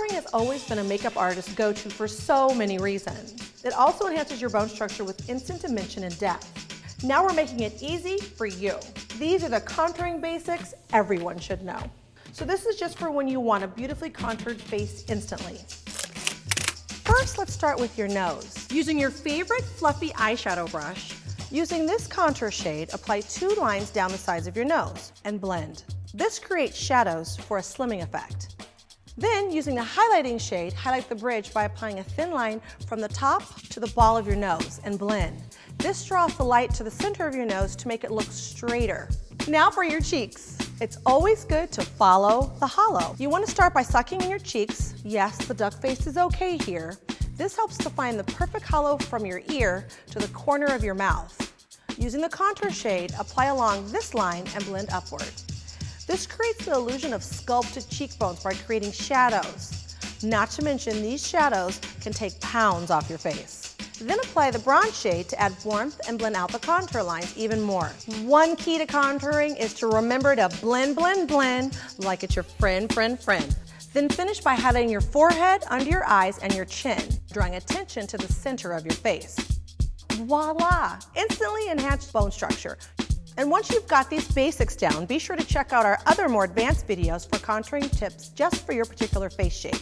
has always been a makeup artist's go-to for so many reasons. It also enhances your bone structure with instant dimension and depth. Now we're making it easy for you. These are the contouring basics everyone should know. So this is just for when you want a beautifully contoured face instantly. First, let's start with your nose. Using your favorite fluffy eyeshadow brush, using this contour shade, apply two lines down the sides of your nose and blend. This creates shadows for a slimming effect. Then, using the highlighting shade, highlight the bridge by applying a thin line from the top to the ball of your nose and blend. This draws the light to the center of your nose to make it look straighter. Now for your cheeks. It's always good to follow the hollow. You want to start by sucking in your cheeks. Yes, the duck face is okay here. This helps to find the perfect hollow from your ear to the corner of your mouth. Using the contour shade, apply along this line and blend upward. This creates the illusion of sculpted cheekbones by creating shadows. Not to mention, these shadows can take pounds off your face. Then apply the bronze shade to add warmth and blend out the contour lines even more. One key to contouring is to remember to blend, blend, blend like it's your friend, friend, friend. Then finish by highlighting your forehead, under your eyes, and your chin, drawing attention to the center of your face. Voila! Instantly enhanced bone structure. And once you've got these basics down, be sure to check out our other more advanced videos for contouring tips just for your particular face shape.